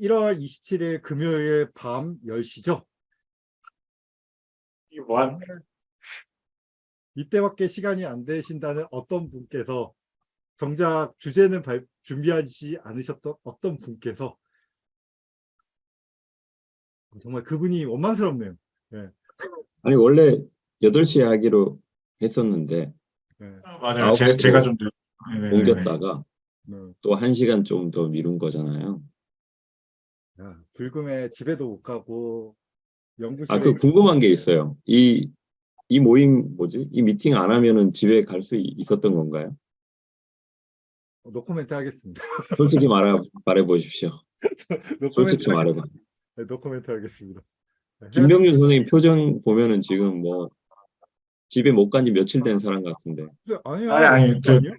1월 27일 금요일 밤 10시죠. 이 뭐한 이때밖에 시간이 안 되신다는 어떤 분께서 정작 주제는 발- 준비하지 않으셨던 어떤 분께서 정말 그분이 원망스럽네요. 아니 원래 8시에 하기로 했었는데 네. 맞아요. 제, 개로 제가 좀 늦- 네네네. 옮겼다가 네. 또 1시간 좀 더 미룬 거잖아요. 야, 불금에 집에도 못 가고 연구실에 아그 궁금한 게 있어요. 이, 이 모임 뭐지? 이 미팅 안 하면은 집에 갈 수 있었던 건가요? 노코멘트 하겠습니다. 솔직히 말해, 말해 보십시오. 노코멘트, 솔직히 하겠- 말해 봐. 네, 노코멘트 하겠습니다. 네, 김병준 선생님 표정 보면은 지금 뭐 집에 못 간 지 며칠 된 사람 같은데 네, 아니요. 아니, 아니, 그- 아니요?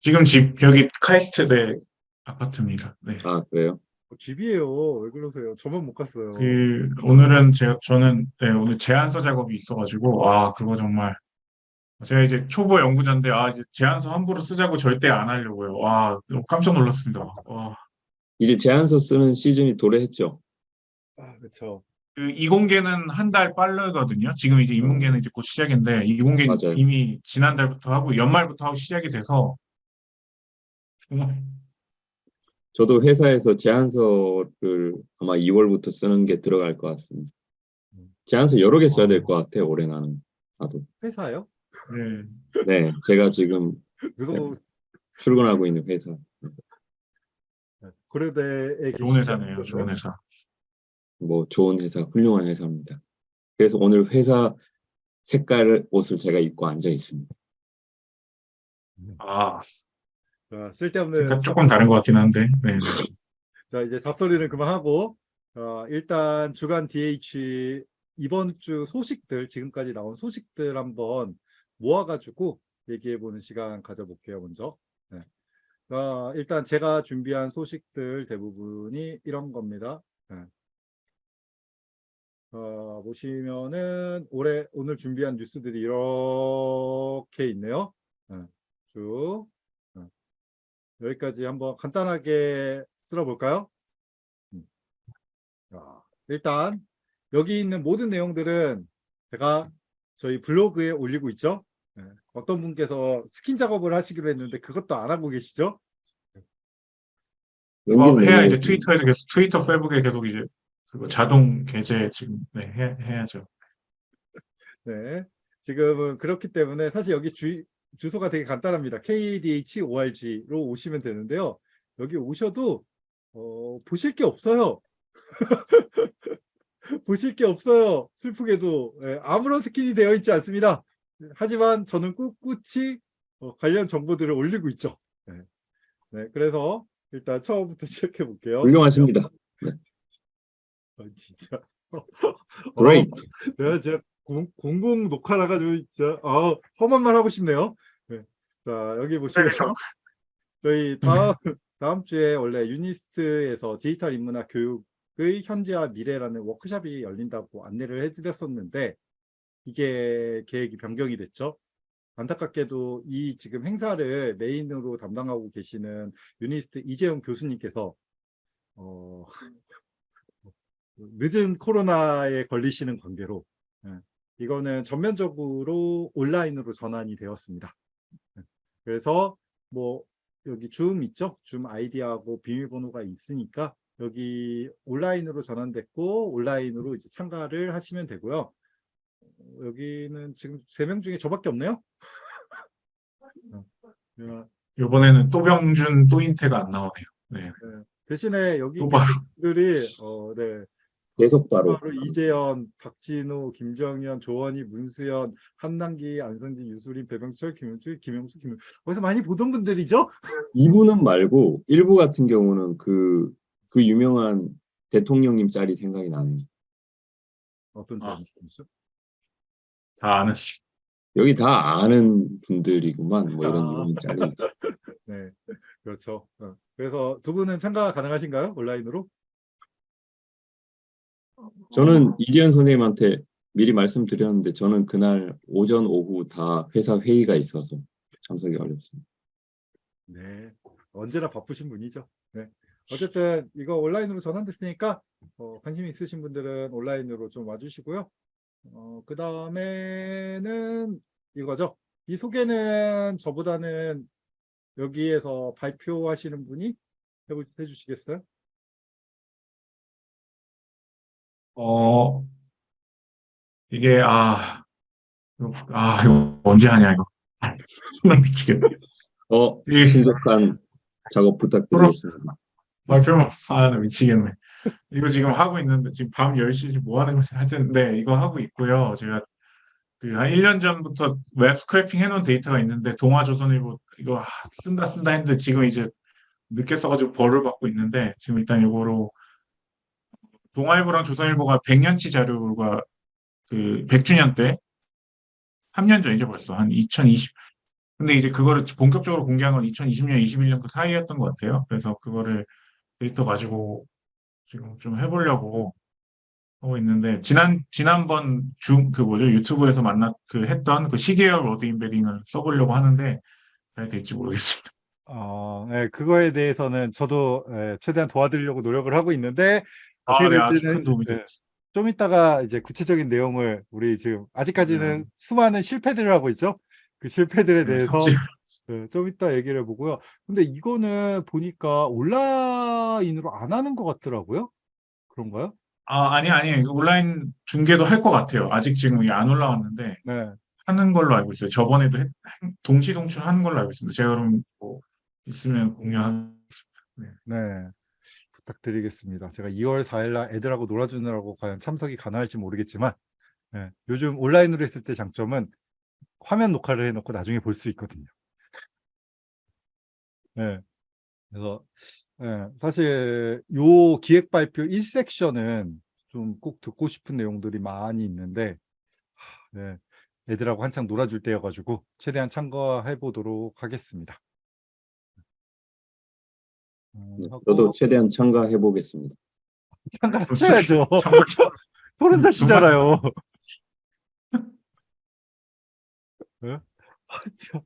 지금 집 여기 카이스트대 아파트입니다. 네. 아 그래요? 어, 집이에요. 왜 그러세요? 저만 못 갔어요. 그 오늘은 제가 저는 네, 오늘 제안서 작업이 있어가지고 아 그거 정말 제가 이제 초보 연구자인데 아 이제 제안서 함부로 쓰자고 절대 안 하려고요. 와 너무 깜짝 놀랐습니다. 와. 이제 제안서 쓰는 시즌이 도래했죠. 아, 그렇죠. 그 이공계는 한달 빠르거든요. 지금 이제 인문계는 이제 곧 시작인데 이공계. 이미 지난달부터 하고 연말부터 하고 시작이 돼서 정말 저도 회사에서 제안서를 아마 2월부터 쓰는 게 들어갈 것 같습니다. 제안서 여러 개 써야 될 것 같아요. 올해 나는 나도. 회사요? 네. 네, 제가 지금 그거 출근하고 있는 회사. 고려대에 좋은 회사네요. 좋은 회사. 뭐 좋은 회사, 훌륭한 회사입니다. 그래서 오늘 회사 색깔 옷을 제가 입고 앉아 있습니다. 아 자, 쓸데없는 약간 조금 다른 것 같긴 한데. 네. 자 이제 잡소리는 그만하고 어, 일단 주간 DH 이번 주 소식들 지금까지 나온 소식들 한번 모아가지고 얘기해보는 시간 가져볼게요 먼저 네. 어, 일단 제가 준비한 소식들 대부분이 이런 겁니다 네. 어, 보시면은 올해 오늘 준비한 뉴스들이 이렇게 있네요 네. 쭉 네. 여기까지 한번 간단하게 쓸어볼까요? 음. 자, 일단 여기 있는 모든 내용들은 제가 저희 블로그에 올리고 있죠. 네. 어떤 분께서 스킨 작업을 하시기로 했는데 그것도 안 하고 계시죠? 뭐 연계는 해야 이제 트위터에도 계속 트위터 페북에 계속 이제 그거 자동 게재 지금 네, 해, 해야죠. 네. 지금은 그렇기 때문에 사실 여기 주, 주소가 되게 간단합니다. KDH.org로 오시면 되는데요. 여기 오셔도 어, 보실 게 없어요. 보실 게 없어요. 슬프게도 예, 아무런 스킨이 되어 있지 않습니다. 하지만 저는 꿋꿋이 어, 관련 정보들을 올리고 있죠. 네. 네, 그래서 일단 처음부터 시작해 볼게요. 훌륭하십니다. 아, 진짜. Great. 어, 내가 진짜 공, 공공 녹화라 가지고 진짜 아, 험한 말 하고 싶네요. 네. 자 여기 보시면 그렇죠. 저희 다음 다음 주에 원래 유니스트에서 디지털 인문학 교육의 현재와 미래라는 워크숍이 열린다고 안내를 해드렸었는데 이게 계획이 변경이 됐죠. 안타깝게도 이 지금 행사를 메인으로 담당하고 계시는 유니스트 이재용 교수님께서 어, 늦은 코로나에 걸리시는 관계로 예, 이거는 전면적으로 온라인으로 전환이 되었습니다. 예, 그래서 뭐 여기 줌 있죠? 줌 아이디하고 비밀번호가 있으니까 여기 온라인으로 전환됐고 온라인으로 이제 참가를 하시면 되고요. 어, 여기는 지금 세 명 중에 저밖에 없네요. 어, 어, 이번에는 또병준 또인태가 안 나오네요. 네. 네. 대신에 여기 또. 분들이 어, 네. 계속 바로 이재현, 박진호, 김정현, 조원희, 문수연, 한남기, 안성진, 유수린, 배병철, 김용주, 김영수, 김용 어디서 많이 보던 분들이죠? 이분은 말고 일부 같은 경우는 그, 그 유명한 대통령님 짤이 생각이 나네요. 어떤 아. 점이죠? 다 아는 여기 다 아는 분들이구만 뭐 이런 아. 이런 짤이. 네, 그렇죠. 어. 그래서 두 분은 참가 가능하신가요? 온라인으로? 저는 이재현 선생님한테 미리 말씀드렸는데 저는 그날 오전 오후 다 회사 회의가 있어서 참석이 어렵습니다. 네, 언제나 바쁘신 분이죠. 네. 어쨌든 이거 온라인으로 전환됐으니까 어, 관심 있으신 분들은 온라인으로 좀 와주시고요. 어, 그 다음에는 이거죠. 이 소개는 저보다는 여기에서 발표하시는 분이 해주시겠어요? 어, 이게, 아, 이거- 아, 이거 언제 하냐, 이거. 나 미치겠네. 어, 이 신속한 작업 부탁드리겠습니다. 발표만, 아, 나 미치겠네. 이거 지금 하고 있는데, 지금 밤 10시 뭐 하는 거지? 하여튼, 네, 이거 하고 있고요. 제가 그한 1년 전부터 web scraping 해놓은 데이터가 있는데, 동아조선일보 이거 아, 쓴다 쓴다 했는데, 지금 이제 늦게 써가지고 벌을 받고 있는데, 지금 일단 이거로 동아일보랑 조선일보가 100년치 자료가 그 100주년 때 3년 전이죠 벌써 한 2020. 근데 이제 그거를 본격적으로 공개한 건 2020년, 21년 그 사이였던 것 같아요. 그래서 그거를 데이터 가지고 지금 좀 해보려고 하고 있는데 지난 지난번 중 그 뭐죠 유튜브에서 만났 그 했던 그 시계열 word embedding을 써보려고 하는데 잘 될지 모르겠습니다. 어, 네, 그거에 대해서는 저도 예, 최대한 도와드리려고 노력을 하고 있는데 아, 네, 아주 큰 도움이 예, 됐습니다. 좀 이따가 이제 구체적인 내용을 우리 지금 아직까지는 네. 수많은 실패들을 하고 있죠. 그 실패들에 대해서 삭제. 네, 좀 이따 얘기를 해보고요. 근데 이거는 보니까 온라인으로 안 하는 것 같더라고요. 그런가요? 아 아니 아니 온라인 중계도 할 것 같아요. 아직 지금 이게 안 올라왔는데 네. 하는 걸로 알고 있어요. 저번에도 했- 동시 동출 하는 걸로 알고 있습니다. 제가 그럼 뭐 있으면 공유하겠습니다. 네. 부탁드리겠습니다. 제가 2월 4일 날 애들하고 놀아주느라고 과연 참석이 가능할지 모르겠지만 예, 요즘 온라인으로 했을 때 장점은 화면 녹화를 해놓고 나중에 볼 수 있거든요. 예. 그래서 예, 사실 요 기획 발표 1섹션은 좀 꼭 듣고 싶은 내용들이 많이 있는데 하, 예, 애들하고 한창 놀아줄 때여가지고 최대한 참가해 보도록 하겠습니다. 음, 네, 저도 최대한 참가해 보겠습니다. 참가하셔야죠. 서른 살시잖아요. 예? 아, 참.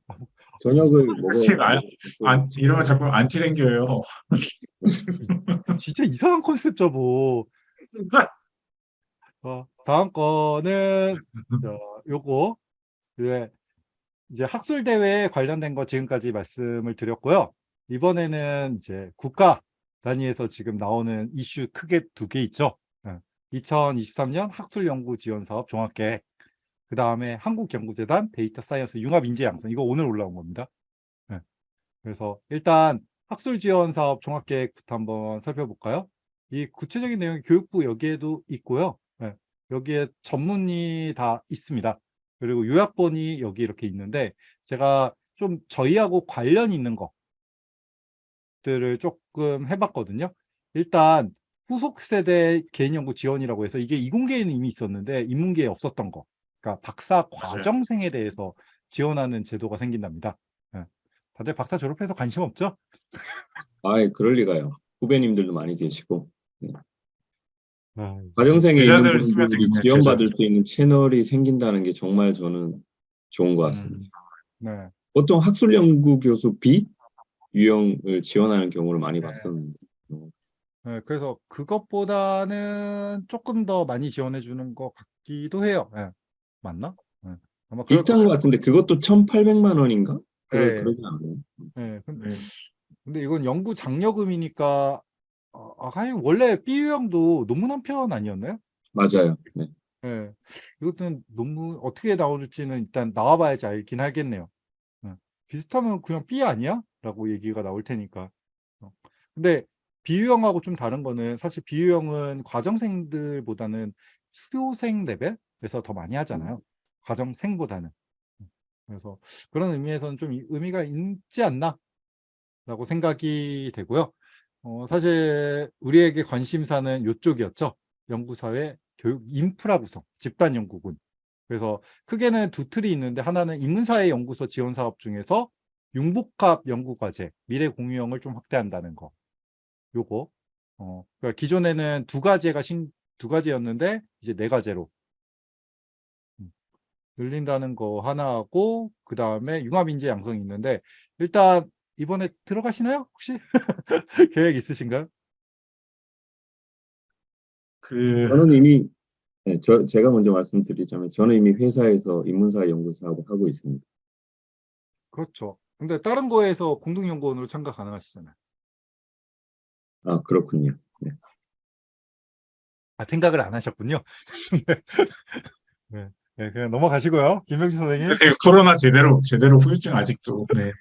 저녁을 먹어. 지금 안- 안, 이러면 자꾸 안티 생겨요. 진짜 이상한 컨셉 잡어. 어, 다음 거는 저, 요거 그 이제 학술 대회에 관련된 거 지금까지 말씀을 드렸고요. 이번에는 이제 국가 단위에서 지금 나오는 이슈 크게 두 개 있죠. 2023년 학술 연구 지원 사업 종합계획. 그 다음에 한국연구재단 data science 융합 인재 양성. 이거 오늘 올라온 겁니다. 예. 그래서 일단 학술 지원 사업 종합계획부터 한번 살펴볼까요? 이 구체적인 내용이 교육부 여기에도 있고요. 예. 여기에 전문이 다 있습니다. 그리고 요약본이 여기 이렇게 있는데 제가 좀 저희하고 관련 있는 것들을 조금 해봤거든요. 일단 후속 세대 개인 연구 지원이라고 해서 이게 이공계에는 이미 있었는데 인문계에 없었던 거. 그러니까 박사. 과정생에 대해서 지원하는 제도가 생긴답니다. 예. 다들 박사 졸업해서 관심 없죠? 아예 그럴 리가요. 후배님들도 많이 계시고 아, 과정생에 있는 분들이 지원받을 수 있는 채널이 생긴다는 게 정말 저는 좋은 것 같습니다. 음, 네. 보통 학술 연구 교수 B 유형을 지원하는 경우를 많이 네. 봤었는데 네, 그래서 그것보다는 조금 더 많이 지원해 주는 것 같기도 해요. 예. 맞나? 예. 아마 비슷한 것. 같은데 그것도 1,800만 원인가? 그러, 네. 그러지 않나요? 예, 근데, 네. 근데 이건 연구 장려금이니까 어, 아, 하긴 원래 B 유형도 논문 한 편 아니었나요? 맞아요. 네. 예. 이것은 논문 어떻게 나올지는 일단 나와봐야지 알긴 하겠네요. 예. 비슷하면 그냥 B 아니야? 라고 얘기가 나올 테니까. 어. 근데 비유형하고 좀 다른 거는 사실 비유형은 과정생들보다는 수료생 레벨에서 더 많이 하잖아요. 과정생보다는. 음. 그래서 그런 의미에서는 좀 이- 의미가 있지 않나? 라고 생각이 되고요. 어, 사실 우리에게 관심사는 이쪽이었죠. 연구사회 교육 인프라 구성, 집단 연구군. 그래서 크게는 두 틀이 있는데 하나는 인문사회 연구소 지원 사업 중에서 융복합 연구과제, 미래 공유형을 좀 확대한다는 거. 요거. 어, 그러니까 기존에는 두 가지가 신, 두 가지였는데 이제 네 가지로 음, 늘린다는 거 하나하고 그 다음에 융합인재 양성이 있는데 일단 이번에 들어가시나요? 혹시 계획 있으신가요? 그 저는 이미 네, 저 제가 먼저 말씀드리자면 저는 이미 회사에서 인문사 연구 사업을 하고 있습니다. 그렇죠. 근데 다른 거에서 공동연구원으로 참가 가능하시잖아요. 아 그렇군요. 아, 생각을 안 하셨군요. 네. 네, 그냥 넘어가시고요. 김명준 선생님. 네, 코로나 제대로 제대로 후유증 아직도. 네.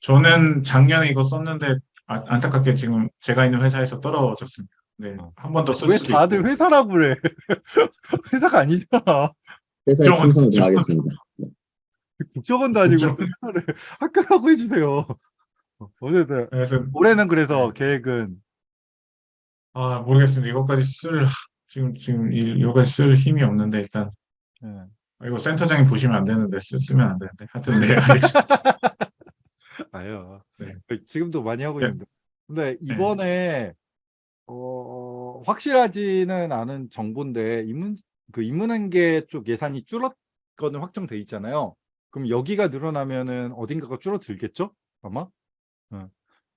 저는 작년에 이거 썼는데 아- 안타깝게 지금 제가 있는 회사에서 떨어졌습니다. 네, 어. 한번 더쓸왜 수도 다들 있고. 회사라고 그래? 회사가 아니잖아. 회사에 충성을. 다하겠습니다. 국정원도 아니고 회사를 학교라고 해주세요. 어쨌든 그래서 올해는 그래서 계획은 아 모르겠습니다. 이것까지 쓸 지금 지금 이- 이거까지 쓸 힘이 없는데 일단 예. 아, 이거 센터장님 보시면 안 되는데 쓰, 쓰면 안 되는데 하여튼 네 알겠습니다. 아요. 네. 지금도 많이 하고 네. 있는데. 근데 이번에 어, 확실하지는 않은 정보인데 인문 그 인문한계 쪽 예산이 줄었거든 확정돼 있잖아요. 그럼 여기가 늘어나면은 어딘가가 줄어들겠죠? 아마. 예.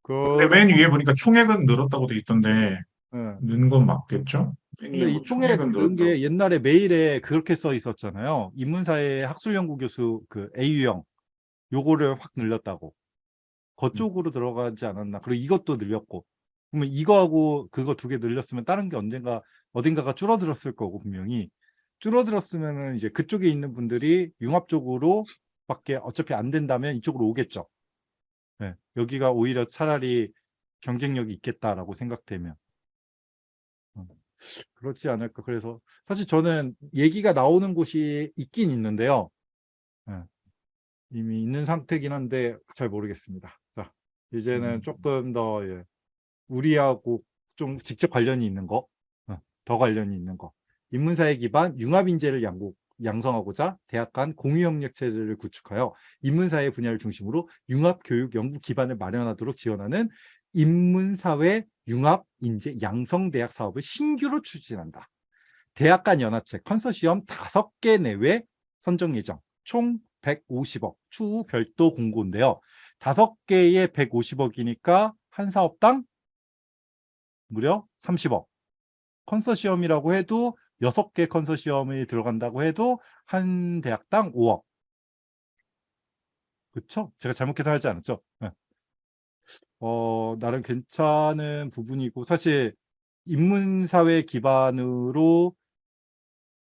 그 근데 맨 위에 보니까 총액은 늘었다고 돼 있던데 예. 는건 맞겠죠? 근데 뭐이 총액 넣은 게. 옛날에 메일에 그렇게 써 있었잖아요. 인문사회 학술연구 교수 그 A유형 요거를 확 늘렸다고. 그쪽으로 들어가지 않았나. 그리고 이것도 늘렸고. 그러면 이거하고 그거 두 개 늘렸으면 다른 게 언젠가 어딘가가 줄어들었을 거고 분명히 줄어들었으면은 이제 그쪽에 있는 분들이 융합 쪽으로 밖에 어차피 안 된다면 이쪽으로 오겠죠. 네, 여기가 오히려 차라리 경쟁력이 있겠다라고 생각되면. 음, 그렇지 않을까. 그래서 사실 저는 얘기가 나오는 곳이 있긴 있는데요. 예, 이미 있는 상태긴 한데 잘 모르겠습니다. 자, 이제는 음. 조금 더 예, 우리하고 좀 직접 관련이 있는 거, 어, 더 관련이 있는 거. 인문사회 기반 융합 인재를 양국, 양성하고자 대학 간 공유 협력 체제를 구축하여 인문사회 분야를 중심으로 융합 교육 연구 기반을 마련하도록 지원하는 인문사회 융합 인재 양성 대학 사업을 신규로 추진한다. 대학 간 연합체 컨소시엄 5개 내외 선정 예정. 총 150억. 추후 별도 공고인데요. 5개의 150억이니까 한 사업당 무려 30억. 컨소시엄이라고 해도 6개 컨소시엄이 들어간다고 해도 한 대학당 5억. 그쵸? 제가 잘못 계산하지 않았죠? 네. 어, 나름 괜찮은 부분이고, 사실, 인문사회 기반으로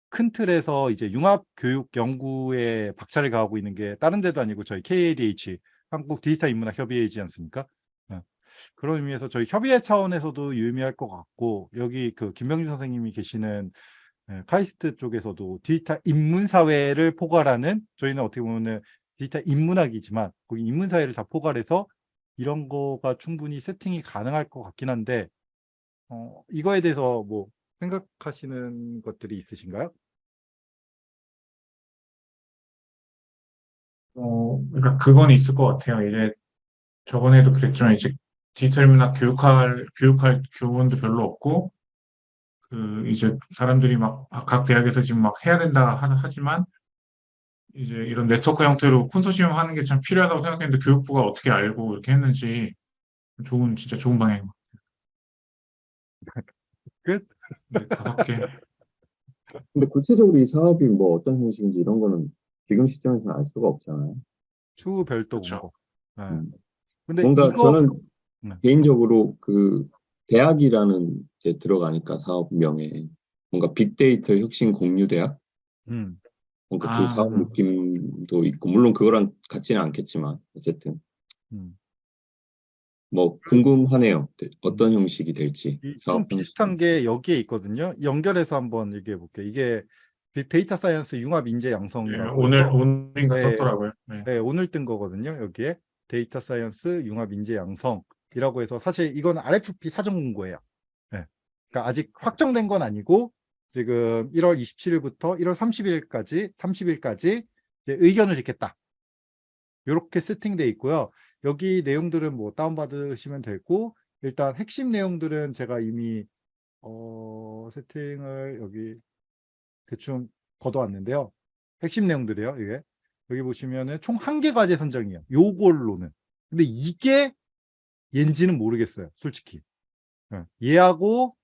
큰 틀에서 이제 융합교육 연구에 박차를 가하고 있는 게 다른 데도 아니고 저희 KADH, 한국 디지털 인문학 협의회이지 않습니까? 네. 그런 의미에서 저희 협의회 차원에서도 유의미할 것 같고, 여기 그 김병준 선생님이 계시는 예, 카이스트 쪽에서도 디지털 인문사회를 포괄하는 저희는 어떻게 보면 디지털 인문학이지만 거기 인문사회를 다 포괄해서 이런 거가 충분히 세팅이 가능할 것 같긴 한데 어, 이거에 대해서 뭐 생각하시는 것들이 있으신가요? 어, 그러니까 그건 있을 것 같아요. 이제 저번에도 그랬지만 이제 디지털 문학 교육할 교육할 교원도 별로 없고 그 이제 사람들이 막 각 대학에서 지금 막 해야 된다 하, 하지만 이제 이런 네트워크 형태로 콘소시엄 하는 게 참 필요하다고 생각했는데 교육부가 어떻게 알고 이렇게 했는지 좋은 진짜 좋은 방향인 것 같아요. 끝? 네, 다섯 개. 근데 구체적으로 이 사업이 뭐 어떤 형식인지 이런 거는 지금 시점에서는 알 수가 없잖아요. 추후 별도. 공고. 네. 음. 근데 뭔가 이거 저는 네. 개인적으로 그 대학이라는 게 들어가니까 사업명에 뭔가 빅데이터 혁신 공유 대학 음, 뭔가 아. 그 사업 느낌도 있고 물론 그거랑 같지는 않겠지만 어쨌든 음. 뭐 궁금하네요. 어떤 형식이 될지 이- 좀 형식. 비슷한 게 여기에 있거든요. 연결해서 한번 얘기해 볼게요. 이게 big data science 융합 인재 네, 양성이라고 오늘 오늘인가 네. 떴더라고요. 네. 네, 오늘 뜬 거거든요. 여기에 data science 융합 인재 양성 이라고 해서 사실 이건 RFP 사전 공고예요. 네. 그러니까 아직 확정된 건 아니고 지금 1월 27일부터 1월 30일까지 30일까지 의견을 듣겠다. 이렇게 세팅돼 있고요. 여기 내용들은 뭐 다운받으시면 되고 일단 핵심 내용들은 제가 이미 어, 세팅을 여기 대충 걷어왔는데요. 핵심 내용들이에요. 이게 여기 보시면은 총 한 개 과제 선정이에요. 요걸로는. 근데 이게 얘인지는 모르겠어요. 솔직히. 예, 얘하고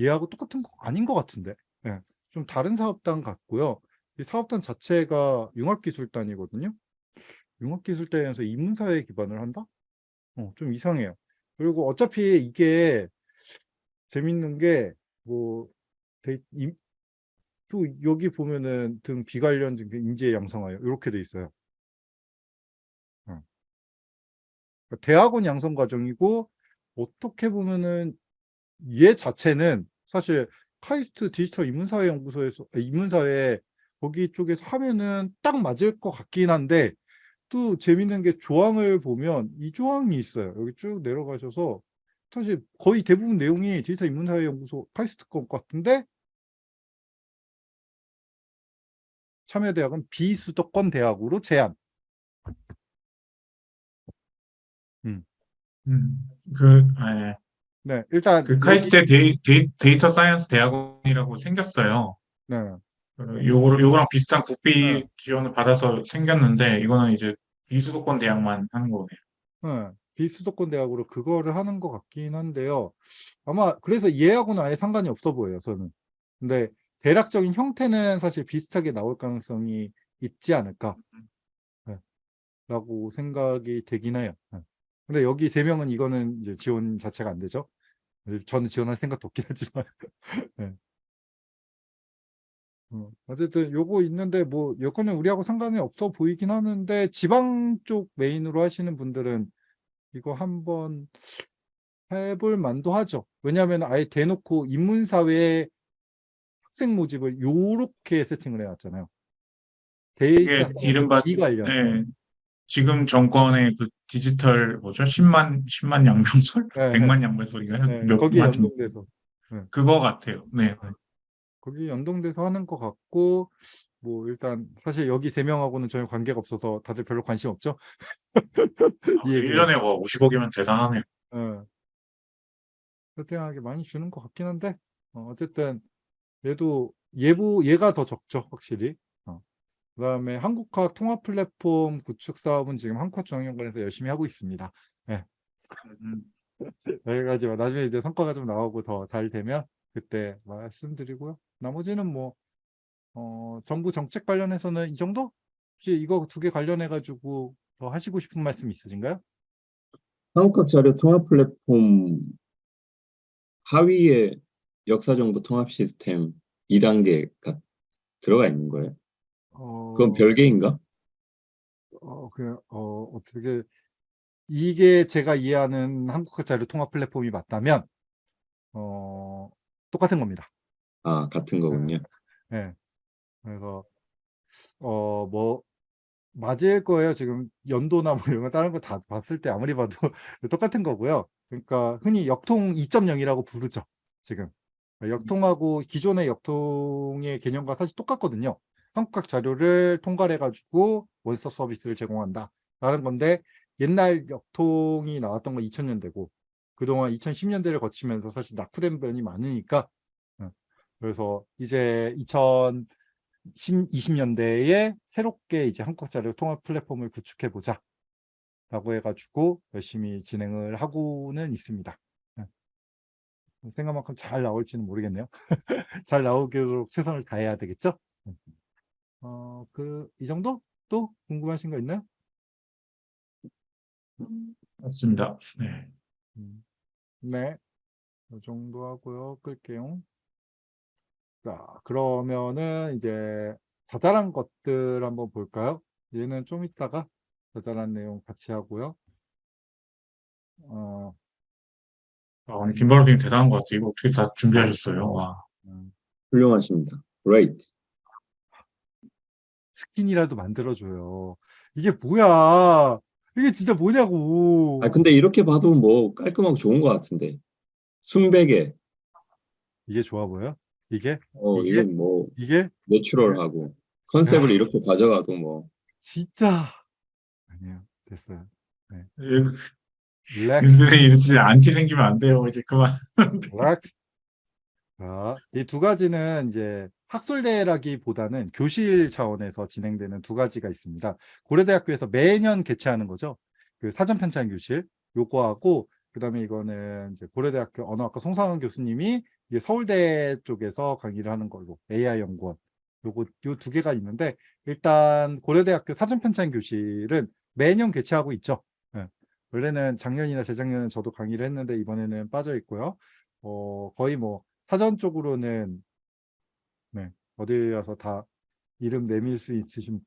얘하고 똑같은 거 아닌 것 같은데. 예, 좀 다른 사업단 같고요. 이 사업단 자체가 융합기술단이거든요. 융합기술단에서 인문사회에 기반을 한다? 어, 좀 이상해요. 그리고 어차피 이게 재밌는 게, 뭐, 또 여기 보면은 등 비관련 등 인재 양성하여 이렇게 돼 있어요. 대학원 양성 과정이고 어떻게 보면은 얘 자체는 사실 카이스트 디지털 인문사회 연구소에서 아, 인문사회 거기 쪽에서 하면은 딱 맞을 것 같긴 한데 또 재밌는 게 조항을 보면 이 조항이 있어요. 여기 쭉 내려가셔서 사실 거의 대부분 내용이 디지털 인문사회 연구소 카이스트 것 같은데 참여대학은 비수도권 대학으로 제한. 음, 그, 예, 네, 일단 그 카이스트 da, da, data science 대학원이라고 생겼어요. 네, 그 요거, 요거랑 비슷한 국비 네. 지원을 받아서 생겼는데, 이거는 이제 비수도권 대학만 하는 거네요. 네, 비수도권 대학으로 그거를 하는 것 같긴 한데요. 아마 그래서 얘하고는 아예 상관이 없어 보여요, 저는. 근데 대략적인 형태는 사실 비슷하게 나올 가능성이 있지 않을까. 네, 라고 생각이 되긴 해요. 네. 근데 여기 세 명은 이거는 이제 지원 자체가 안 되죠. 저는 지원할 생각도 없긴 하지만. 네. 어, 어쨌든 요거 있는데 뭐 여건은 우리하고 상관이 없어 보이긴 하는데 지방 쪽 메인으로 하시는 분들은 이거 한번 해볼 만도 하죠. 왜냐하면 아예 대놓고 인문사회 학생 모집을 요렇게 세팅을 이게 science 이른바, 비관련. 예, 지금 정권의 그 디지털, 뭐죠? 10만, 10만 양병설? 네, 100만 양병설인가요? 네, 몇 거기에 만 연동돼서 그거 같아요. 네. 거기 연동돼서 하는 것 같고 뭐 일단 사실 여기 세 명하고는 전혀 관계가 없어서 다들 별로 관심 없죠. 이 얘기는. 1년에 뭐 50억이면 대단하네요. 예. 세팅하게 많이 주는 것 같긴 한데 어, 어쨌든 얘도 얘보 얘가 더 적죠 확실히. 어. 그다음에 한국학 통합 플랫폼 구축 사업은 지금 한국학중앙연구원에서 열심히 하고 있습니다. 음, 여기까지만 나중에 이제 성과가 좀 나오고 더 잘 되면 그때 말씀드리고요. 나머지는 뭐 어, 정부 정책 관련해서는 이 정도? 혹시 이거 두 개 관련해 가지고 더 하시고 싶은 말씀 있으신가요? 한국학 자료 통합 플랫폼 하위에 역사정보 통합 시스템 2단계가 들어가 있는 거예요. 어, 그건 별개인가? 어, 그, 어, 어떻게, 이게 제가 이해하는 한국학 자료 통합 플랫폼이 맞다면, 어, 똑같은 겁니다. 아, 같은 거군요. 예. 그래서, 어, 뭐, 맞을 거예요. 지금 연도나 뭐 이런 거 다른 거 다 봤을 때 아무리 봐도 똑같은 거고요. 그러니까 흔히 역통 2.0이라고 부르죠. 지금. 역통하고 기존의 역통의 개념과 사실 똑같거든요. 한국학 자료를 통괄해가지고 원스톱 서비스를 제공한다. 라는 건데, 옛날 역통이 나왔던 건 2000년대고, 그동안 2010년대를 거치면서 사실 낙후된 면이 많으니까, 어, 그래서 이제 2020년대에 새롭게 이제 한국학 자료 통합 플랫폼을 구축해 보자. 라고 해가지고 열심히 진행을 하고는 있습니다. 예. 생각만큼 잘 나올지는 모르겠네요. 잘 나오도록 최선을 다해야 되겠죠? 어, 그, 이 정도? 또 궁금하신 거 있나요? 맞습니다. 네. 음, 네. 이 정도 하고요. 끌게요. 자, 그러면은 이제 자잘한 것들 한번 볼까요? 얘는 좀 이따가 자잘한 내용 같이 하고요. 어, 아, 오늘 김바로 님 대단한 것 같아요. 이거 어떻게 다 준비하셨어요? 와. 음, 훌륭하십니다. Great. 스킨이라도 만들어줘요. 이게 뭐야? 이게 진짜 뭐냐고. 아, 근데 이렇게 봐도 뭐 깔끔하고 좋은 것 같은데. 순백에, 이게 좋아 보여? 이게? 어, 이게? 뭐 이게? 내추럴하고 컨셉을 야. 이렇게 가져가도 뭐 진짜. 아니에요. 됐어요. Relax. Relax. 근데 이렇게 안티 생기면 안 돼요. 이제 그만. 자, 이 두 가지는 이제 학술대회라기보다는 교실 차원에서 진행되는 두 가지가 있습니다. 고려대학교에서 매년 개최하는 거죠. 그 사전 편찬 교실 요거하고 그다음에 이거는 이제 고려대학교 언어학과 송상헌 교수님이 이게 서울대 쪽에서 강의를 하는 걸로 AI 연구원 요거 요 두 개가 있는데 일단 고려대학교 사전 편찬 교실은 매년 개최하고 있죠. 예. 원래는 작년이나 재작년에 저도 강의를 했는데 이번에는 빠져 있고요. 어, 거의 뭐 사전 쪽으로는 네, 어디 가서 다 이름 내밀 수 있으신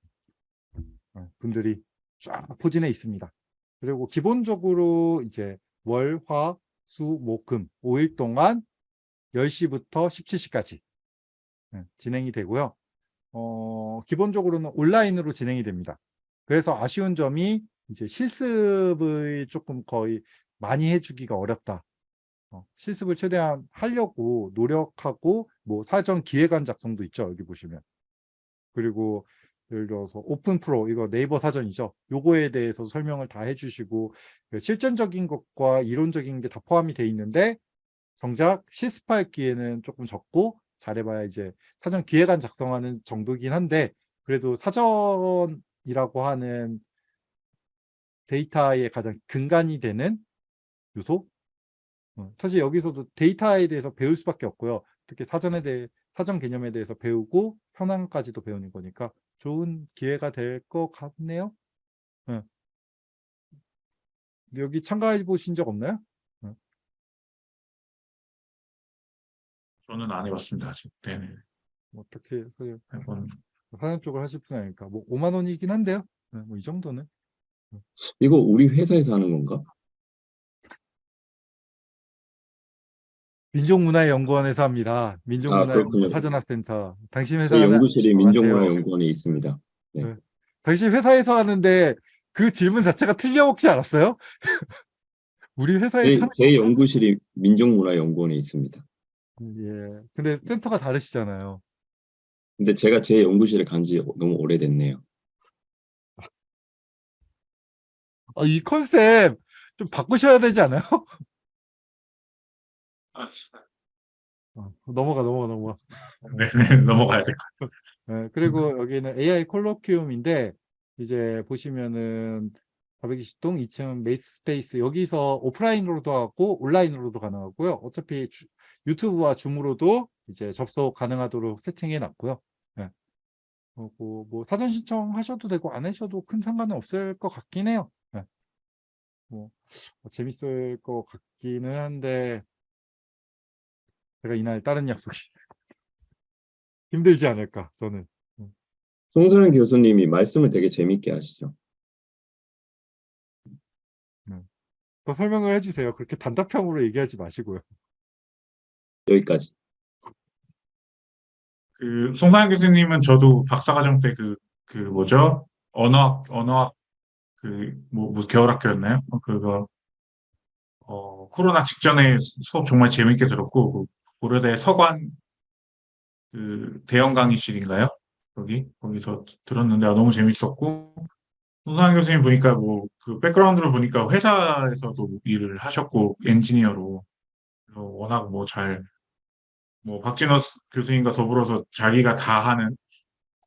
어, 분들이 쫙 포진해 있습니다. 그리고 기본적으로 이제 월, 화, 수, 목, 금 5일 동안 10시부터 17시까지 진행이 되고요. 어, 기본적으로는 온라인으로 진행이 됩니다. 그래서 아쉬운 점이 이제 실습을 조금 거의 많이 해주기가 어렵다. 어, 실습을 최대한 하려고 노력하고 뭐 사전 기획안 작성도 있죠. 여기 보시면. 그리고 예를 들어서 오픈 프로 이거 네이버 사전이죠. 요거에 대해서 설명을 다 해주시고 그 실전적인 것과 이론적인 게 다 포함이 돼 있는데 정작 실습할 기회는 조금 적고 잘해봐야 이제 사전 기획안 작성하는 정도긴 한데 그래도 사전이라고 하는 데이터의 가장 근간이 되는 요소 어, 사실 여기서도 데이터에 대해서 배울 수밖에 없고요. 특히 사전에 대해 사전 개념에 대해서 배우고 현황까지도 배우는 거니까 좋은 기회가 될 것 같네요. 예. 여기 참가해 보신 적 없나요? 저는 안 해봤습니다. 아직. 네네. 뭐 어떻게 해서 한번 사전 쪽을 하실 분 아니니까 뭐 5만 원이긴 한데요. 네, 뭐이 정도는 이거 우리 회사에서 하는 건가? 민족문화연구원에서 합니다. 아, 민족문화연구원 그렇군요. 사전학센터. 당신 회사는 연구실이. 민족문화연구원에 있습니다. 당신 회사에서 하는데 그 질문 자체가 틀려먹지 않았어요? 우리 회사에서 제, 제 연구실이 민족문화연구원에 있습니다. 예. 근데 센터가 다르시잖아요. 근데 제가 제 연구실에 간 지 너무 오래됐네요. 아, 이 컨셉 좀 바꾸셔야 되지 않아요? 어, 넘어가 넘어가 넘어가. 네네 넘어가야 될 것 같아요. 예, 그리고 여기는 AI colloquium인데 이제 보시면은 420동 2층 maker space 여기서 오프라인으로도 하고 온라인으로도 가능하고요. 어차피 주- 유튜브와 줌으로도 이제 접속 가능하도록 세팅해 놨고요. 예. 그리고 뭐 사전 신청하셔도 되고 안 하셔도 큰 상관은 없을 것 같긴 해요. 예. 뭐 어, 재밌을 것 같기는 한데 제가 이날 다른 약속이 힘들지 않을까 저는. 송선현 교수님이 말씀을 되게 재밌게 하시죠. 더 설명을 해주세요. 그렇게 단답형으로 얘기하지 마시고요. 여기까지. 그 송가연 교수님은 저도 박사과정 때 그 그 뭐죠 언어학 언어학 그뭐 뭐 겨울학교였나요? 어, 그거 어 코로나 직전에 수업 정말 재밌게 들었고 그 고려대 서관 그 대형 강의실인가요? 거기 거기서 들었는데 아, 너무 재밌었고 송가연 교수님 보니까 뭐 그 백그라운드를 보니까 회사에서도 일을 하셨고 엔지니어로 워낙 뭐잘뭐 박진호 교수님과 더불어서 자기가 다 하는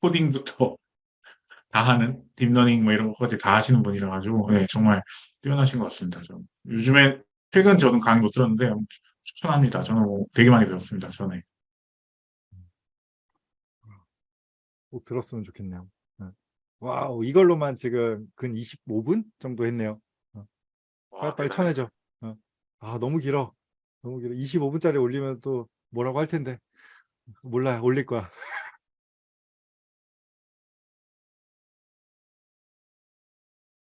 코딩부터 다 하는 딥러닝 뭐 이런 것까지 다 하시는 분이라 가지고 네, 정말 뛰어나신 것 같습니다. 저 요즘에 최근 저는 강의 못 들었는데 추천합니다. 저는 뭐 되게 많이 배웠습니다. 전에 꼭 들었으면 좋겠네요. 네. 와우, 이걸로만 지금 근 25분 정도 했네요. 와, 빨리빨리 쳐내죠. 어. 아, 너무 길어. 너무 길어. 25분짜리 올리면 또 뭐라고 할 텐데. 몰라요. 올릴 거야.